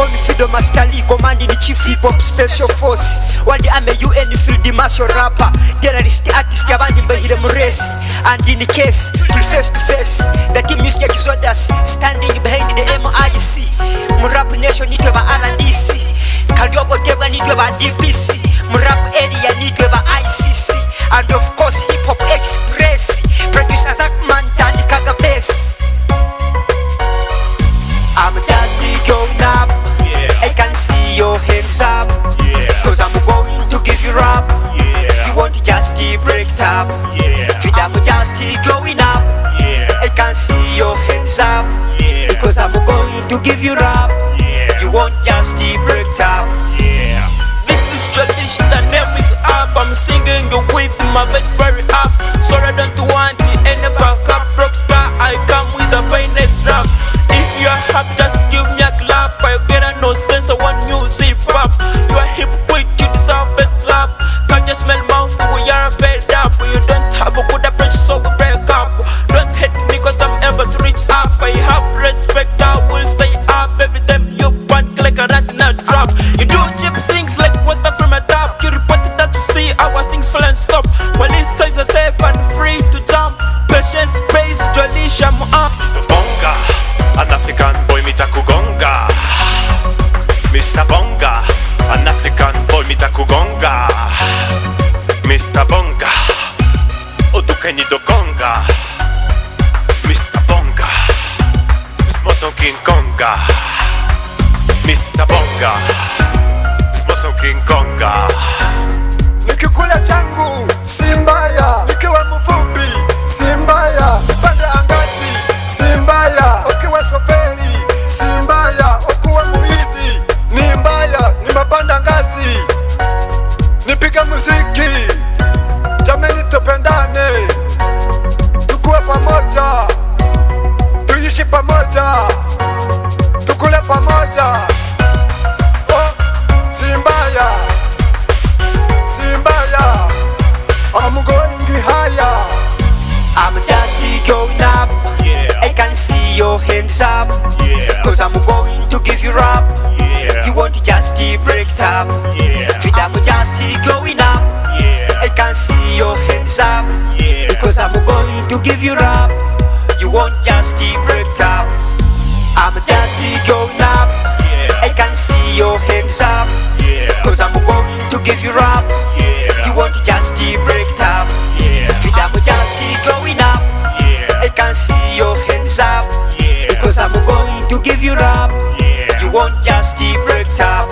on Fido Lee, commanding the chief hip hop special force. Wadi ame UN field martial rapper, terrorist artist, abandi mbehire mu race. And in the case, to face to face, the team music exodus, standing behind the MIC. Mu nation nation nitwe ba RDC, Kaliobo Debwa nitwe ba DPC, mu area area nitwe ba ICC, and of course hip your hands up. Yeah. Because I'm going to give you up. Yeah. You want just break it up. Yeah. This is tradition, is up. I'm singing with my voice very up. So I don't want any back up. Rockstar, I come with the finest rap. If you are happy, just give me a clap. I get a no sense of one music respect, I will stay up. Every time you punk like a rat in a trap. You do cheap things like water from a tap. You report it out to see our things fall and stop. This size are safe and free to jump. Patience, space, jolly, sham up. Mr. Bonga, an African boy mitakugonga. Mr. Bonga, an African boy mitakugonga. Mr. Bonga, otukeni dogonga. King Konga. Mr. Bonga, smoczą King Konga. nikikula changu si hands up. Yeah. Cause I'm going to give you up. Yeah. You want to just break it up. Yeah. Feet I'm just going up. Yeah. I can see your hands up. Yeah. Because I'm going to give you up. You won't just break give you rap. Yeah. You won't just keep break top.